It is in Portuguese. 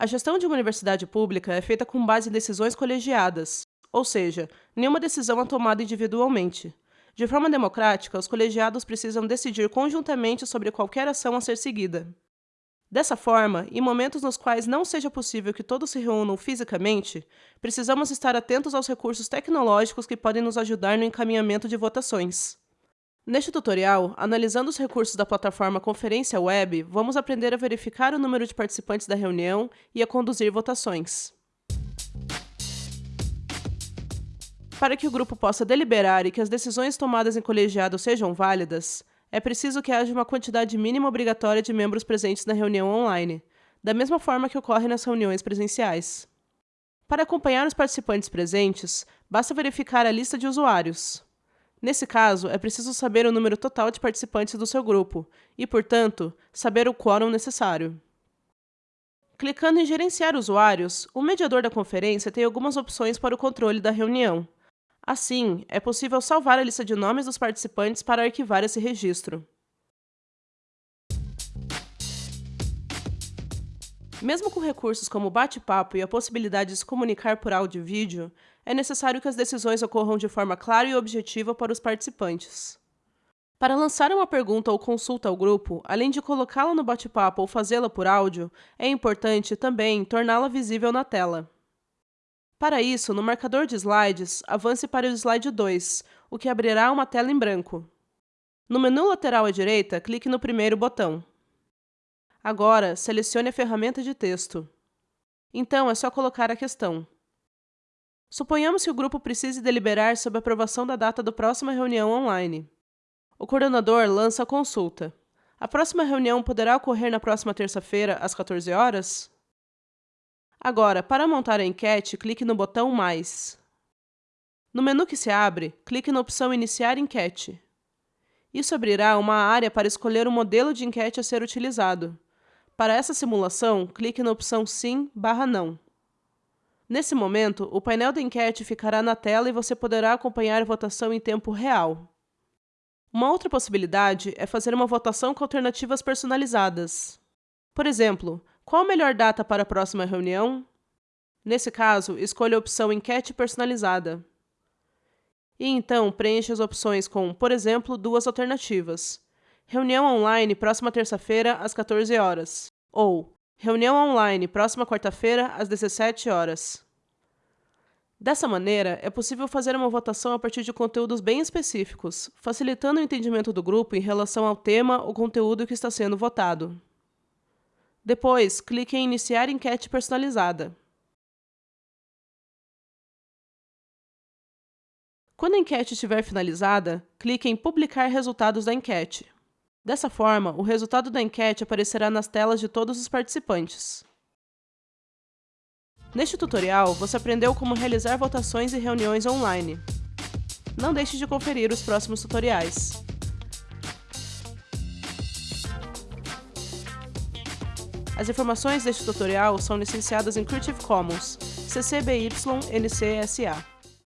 A gestão de uma universidade pública é feita com base em decisões colegiadas, ou seja, nenhuma decisão é tomada individualmente. De forma democrática, os colegiados precisam decidir conjuntamente sobre qualquer ação a ser seguida. Dessa forma, em momentos nos quais não seja possível que todos se reúnam fisicamente, precisamos estar atentos aos recursos tecnológicos que podem nos ajudar no encaminhamento de votações. Neste tutorial, analisando os recursos da plataforma Conferência Web, vamos aprender a verificar o número de participantes da reunião e a conduzir votações. Para que o grupo possa deliberar e que as decisões tomadas em colegiado sejam válidas, é preciso que haja uma quantidade mínima obrigatória de membros presentes na reunião online, da mesma forma que ocorre nas reuniões presenciais. Para acompanhar os participantes presentes, basta verificar a lista de usuários. Nesse caso, é preciso saber o número total de participantes do seu grupo e, portanto, saber o quórum necessário. Clicando em Gerenciar usuários, o mediador da conferência tem algumas opções para o controle da reunião, Assim, é possível salvar a lista de nomes dos participantes para arquivar esse registro. Mesmo com recursos como bate-papo e a possibilidade de se comunicar por áudio e vídeo, é necessário que as decisões ocorram de forma clara e objetiva para os participantes. Para lançar uma pergunta ou consulta ao grupo, além de colocá-la no bate-papo ou fazê-la por áudio, é importante também torná-la visível na tela. Para isso, no marcador de slides, avance para o slide 2, o que abrirá uma tela em branco. No menu lateral à direita, clique no primeiro botão. Agora, selecione a ferramenta de texto. Então, é só colocar a questão. Suponhamos que o grupo precise deliberar sobre a aprovação da data da próxima reunião online. O coordenador lança a consulta. A próxima reunião poderá ocorrer na próxima terça-feira, às 14 horas? Agora, para montar a enquete, clique no botão Mais. No menu que se abre, clique na opção Iniciar enquete. Isso abrirá uma área para escolher o modelo de enquete a ser utilizado. Para essa simulação, clique na opção Sim barra Não. Nesse momento, o painel da enquete ficará na tela e você poderá acompanhar a votação em tempo real. Uma outra possibilidade é fazer uma votação com alternativas personalizadas. Por exemplo, qual a melhor data para a próxima reunião? Nesse caso, escolha a opção Enquete Personalizada. E então preencha as opções com, por exemplo, duas alternativas. Reunião online próxima terça-feira às 14 horas. Ou Reunião online próxima quarta-feira às 17 horas. Dessa maneira, é possível fazer uma votação a partir de conteúdos bem específicos, facilitando o entendimento do grupo em relação ao tema ou conteúdo que está sendo votado. Depois, clique em Iniciar enquete personalizada. Quando a enquete estiver finalizada, clique em Publicar resultados da enquete. Dessa forma, o resultado da enquete aparecerá nas telas de todos os participantes. Neste tutorial, você aprendeu como realizar votações e reuniões online. Não deixe de conferir os próximos tutoriais. As informações deste tutorial são licenciadas em Creative Commons, CC BY NC SA.